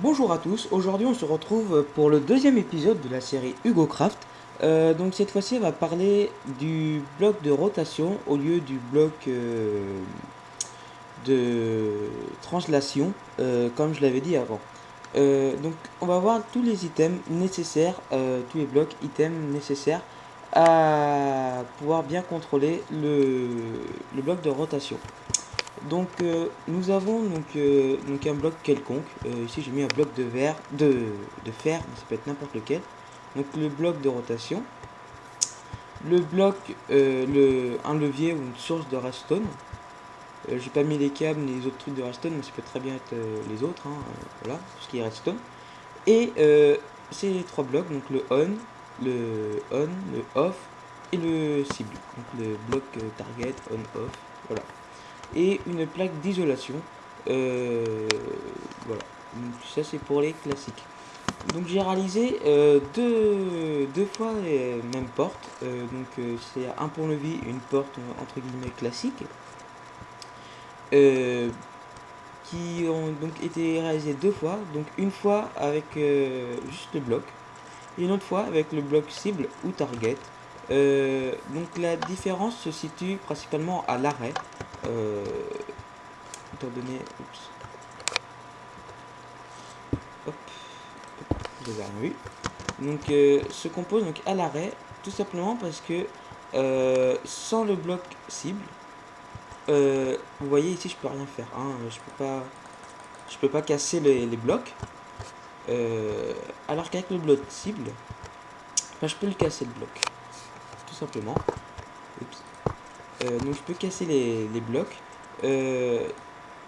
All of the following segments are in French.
Bonjour à tous, aujourd'hui on se retrouve pour le deuxième épisode de la série Hugo Craft. Euh, donc cette fois-ci on va parler du bloc de rotation au lieu du bloc euh, de translation euh, comme je l'avais dit avant. donc on va voir tous les items nécessaires, tous les blocs items nécessaires à pouvoir bien contrôler le, le bloc de rotation. Donc euh, nous avons euh, un bloc quelconque. Euh, ici j'ai mis un bloc de verre, de, de fer, mais ça peut être n'importe lequel. Donc le bloc de rotation. Le bloc, le, un levier ou une source de redstone. j'ai pas mis les câbles ni les autres trucs de redstone, mais ça peut très bien être les autres. Hein, voilà, tout ce qui est redstone. Et ces trois blocs, donc le on, le on, le off et le cible. Donc le bloc target, on, off, voilà et une plaque d'isolation. Euh, voilà, donc ça c'est pour les classiques. Donc j'ai réalisé euh, deux, deux, fois les mêmes portes. Euh, donc c'est un pont levis, une porte entre guillemets classique. qui ont donc été réalisées deux fois. Donc une fois avec juste le bloc. Et une autre fois avec le bloc cible ou target. donc la différence se situe principalement à l'arrêt. Euh, étant donné... Oups. Hop. Donc, euh, se compose donc à l'arrêt, tout simplement parce que euh, sans le bloc cible, euh, vous voyez ici, je peux rien faire. Hein, je peux pas, je peux pas casser les, blocs. Euh, alors qu'avec le bloc cible, je peux le casser le bloc, tout simplement. Oups. Euh, donc je peux casser les, blocs. Euh,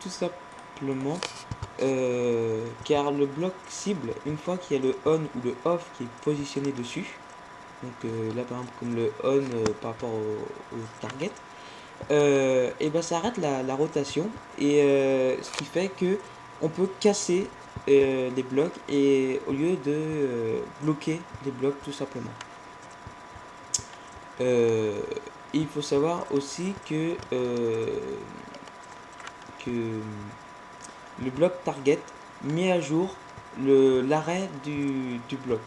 tout simplement euh, car le bloc cible, une fois qu'il y a le on ou le off qui est positionné dessus, donc là par exemple comme le on par rapport au, target, et ben ça arrête la, rotation et ce qui fait que on peut casser les blocs et au lieu de bloquer les blocs tout simplement il faut savoir aussi que, euh, que le bloc target met à jour l'arrêt du, bloc.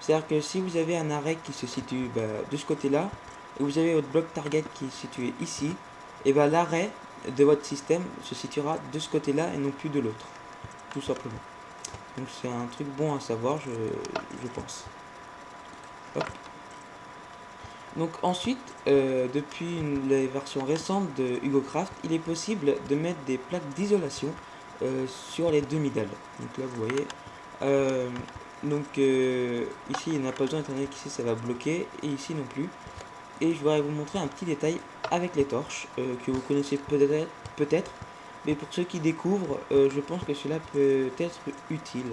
C'est-à-dire que si vous avez un arrêt qui se situe bah, de ce côté-là, et vous avez votre bloc target qui est situé ici, et bah, l'arrêt de votre système se situera de ce côté-là et non plus de l'autre. Tout simplement. Donc c'est un truc bon à savoir, je, je pense. Donc ensuite, euh, depuis les versions récentes de Hugo Craft, il est possible de mettre des plaques d'isolation euh, sur les demi-dalles. Donc là vous voyez, euh, donc ici il n'a pas besoin étant qu'ici ça va bloquer et ici non plus. Et je voudrais vous montrer un petit détail avec les torches que vous connaissez peut-être, peut-être, mais pour ceux qui découvrent, je pense que cela peut être utile.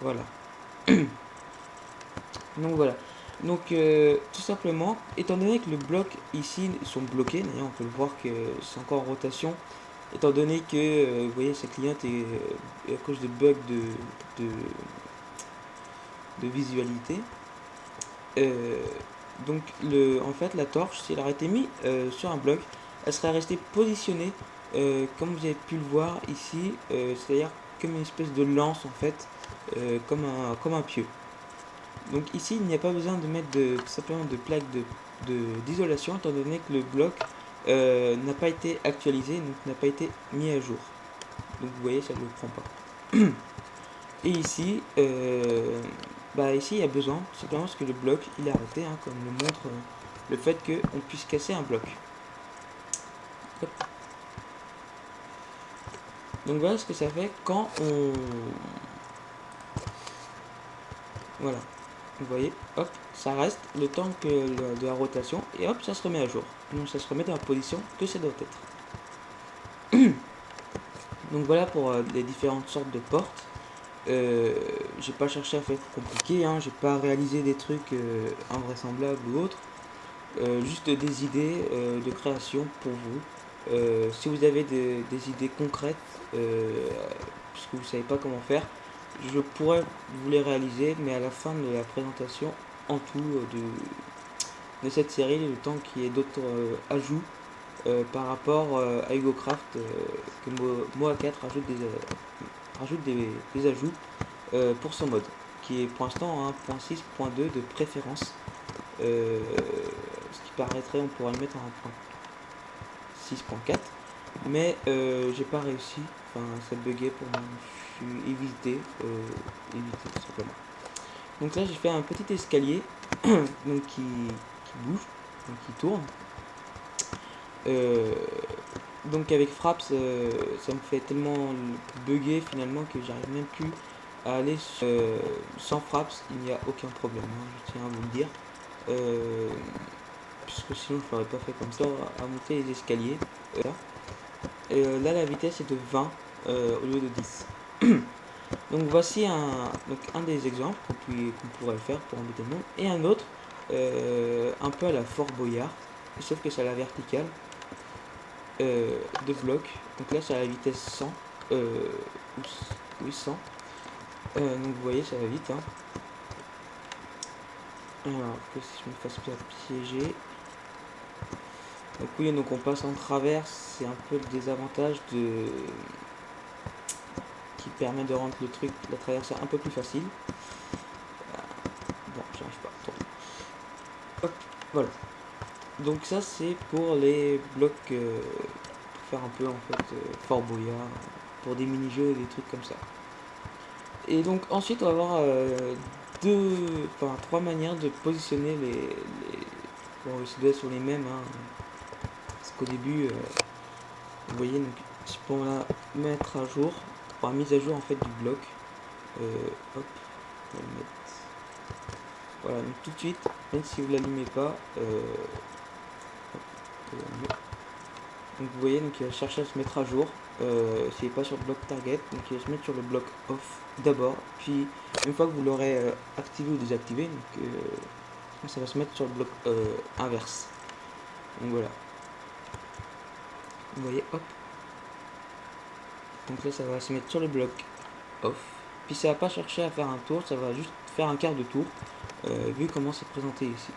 Voilà. donc voilà. Donc euh, tout simplement, étant donné que le bloc ici sont bloqués, on peut le voir que c'est encore en rotation, étant donné que euh, vous voyez cette cliente est euh, à cause de bugs de, de, visualité. donc le, en fait la torche, si elle aurait été mise sur un bloc, elle serait restée positionnée comme vous avez pu le voir ici, c'est-à-dire comme une espèce de lance en fait, comme, un, comme un pieu. Donc ici, il n'y a pas besoin de mettre de, simplement de plaque d'isolation, de, étant donné que le bloc euh, n'a pas été actualisé, donc n'a pas été mis à jour. Donc vous voyez, ça ne le prend pas. Et ici, euh, bah ici, il y a besoin, simplement parce que le bloc, il est arrêté, hein, comme le montre euh, le fait qu'on puisse casser un bloc. Donc voilà ce que ça fait quand on... Voilà vous voyez, hop, ça reste le temps que de la rotation, et hop, ça se remet à jour. Donc ça se remet dans la position que ça doit être. Donc voilà pour euh, les différentes sortes de portes. Euh, j'ai pas cherché à faire compliqué, hein, j'ai pas réalisé des trucs euh, invraisemblables ou autres. juste des idées de création pour vous. si vous avez des, des idées concrètes, puisque vous savez pas comment faire, je pourrais vous les réaliser, mais à la fin de la présentation en tout euh, de, de cette série, le temps qu'il y ait d'autres euh, ajouts euh, par rapport à HugoCraft, que Moa 4 rajoute des, rajoute des, ajouts pour son mode, qui est pour l'instant 1.6.2 de préférence. ce qui paraîtrait, on pourrait le mettre en 6.4. Mais j'ai pas réussi, enfin ça buguait pour moi, évité, évité tout simplement. Donc là j'ai fait un petit escalier donc qui, bouge, donc qui tourne. Euh, donc avec Fraps, euh, ça me fait tellement bugger finalement que j'arrive même plus à aller euh, sans Fraps, il n'y a aucun problème, hein, je tiens à vous le dire. puisque sinon je l'aurais pas fait comme ça, à monter les escaliers. Et là la vitesse est de 20 au lieu de 10. donc voici un, des exemples qu'on pourrait faire pour embêter le monde. Et un autre, un peu à la Fort Boyard, sauf que c'est à la verticale. Euh, de blocs. Donc là, c'est à la vitesse 100. Euh, oui, 100. Euh, donc vous voyez, ça va vite. Hein. Alors, que si je me fasse pas piéger. Donc oui, donc on passe en travers. C'est un peu le désavantage de qui permet de rendre le truc, la traversée un peu plus facile. Bon, j'arrive pas. Hop, voilà donc ça c'est pour les blocs euh, pour faire un peu en fait euh, Fort Boyard pour des mini-jeux et des trucs comme ça et donc ensuite on va avoir euh, deux enfin trois manières de positionner les, les... bon ça doit être sur les mêmes hein. parce qu'au début vous voyez donc je peux la mettre à jour mise à jour en fait du bloc hop voilà donc tout de suite même si vous l'allumez pas donc vous voyez, donc il va chercher à se mettre à jour. Euh, n'est pas sur le bloc target, donc il va se mettre sur le bloc off d'abord. Puis une fois que vous l'aurez euh, activé ou désactivé, donc, euh, ça va se mettre sur le bloc euh, inverse. Donc voilà. Vous voyez, hop. Donc là, ça va se mettre sur le bloc off. Puis ça va pas chercher à faire un tour, ça va juste faire un quart de tour, vu comment c'est présenté ici.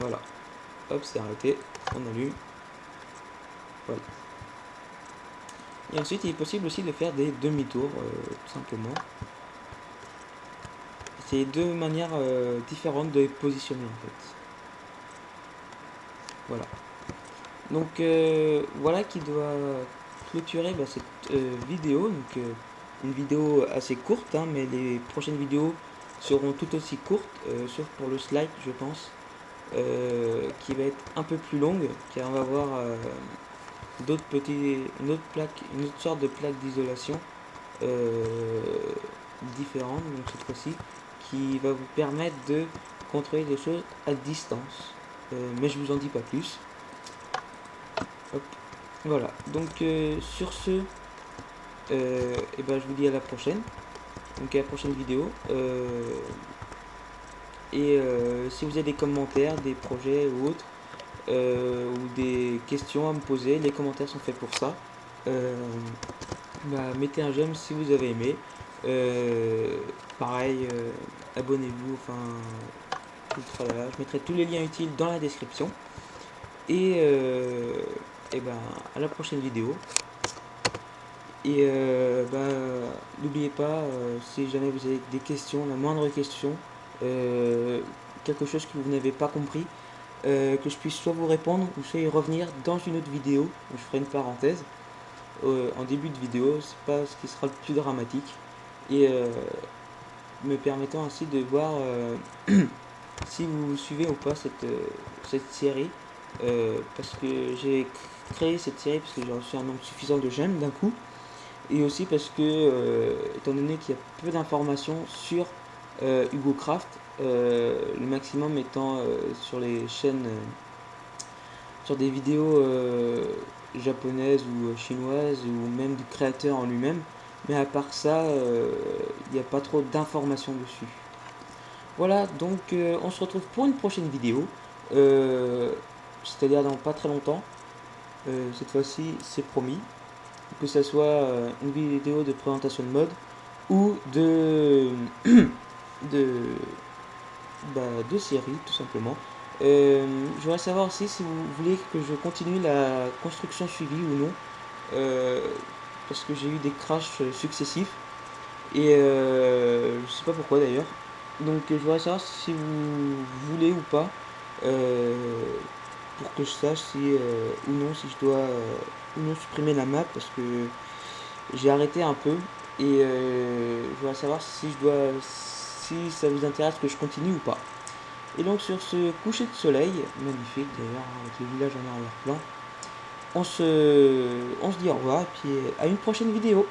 Voilà. Hop, c'est arrêté. On allume. Voilà. Et ensuite, il est possible aussi de faire des demi-tours, euh, tout simplement. C'est deux manières euh, différentes de positionner, en fait. Voilà. Donc, euh, voilà qui doit bah, cette vidéo. Donc, une vidéo assez courte, hein, mais les prochaines vidéos seront tout aussi courtes, sauf pour le slide, je pense. Euh, qui va être un peu plus longue car on va avoir euh, d'autres petits une autre plaque une autre sorte de plaque d'isolation euh, différente donc cette fois-ci qui va vous permettre de contrôler des choses à distance mais je vous en dis pas plus voilà donc sur ce et eh ben je vous dis à la prochaine donc à la prochaine vidéo et euh, si vous avez des commentaires, des projets ou autres, euh, ou des questions à me poser, les commentaires sont faits pour ça. Euh, bah, mettez un j'aime si vous avez aimé. pareil, abonnez-vous, enfin, Je mettrai tous les liens utiles dans la description. Et, et ben, à la prochaine vidéo. Et bah, n'oubliez pas, si jamais vous avez des questions, la moindre question, euh, quelque chose que vous n'avez pas compris, euh, que je puisse soit vous répondre ou soit y revenir dans une autre vidéo, où je ferai une parenthèse euh, en début de vidéo, c'est pas ce qui sera le plus dramatique, et me permettant ainsi de voir si vous suivez ou pas cette, cette série, parce que j'ai créé cette série parce que j'ai reçu un nombre suffisant de j'aime d'un coup, et aussi parce que, étant donné qu'il y a peu d'informations sur euh, Hugo Craft, euh, le maximum étant euh, sur les chaînes, sur des vidéos japonaises ou chinoises ou même du créateur en lui-même. Mais à part ça, il n'y a pas trop d'informations dessus. Voilà, donc on se retrouve pour une prochaine vidéo. C'est-à-dire dans pas très longtemps. Cette fois-ci, c'est promis. Que ce soit une vidéo de présentation de mode ou de de, bah, de série, tout simplement. Euh, je voudrais savoir aussi si vous voulez que je continue la construction suivie ou non. Euh, parce que j'ai eu des crashs successifs. Et euh, je sais pas pourquoi d'ailleurs. Donc je voudrais savoir si vous voulez ou pas. Euh, pour que je sache si euh, ou non si je dois ou non supprimer la map parce que j'ai arrêté un peu et je voudrais savoir si je dois si ça vous intéresse que je continue ou pas. Et donc sur ce coucher de soleil, magnifique d'ailleurs, avec le village en arrière-plan, on se, on se dit au revoir et puis à une prochaine vidéo.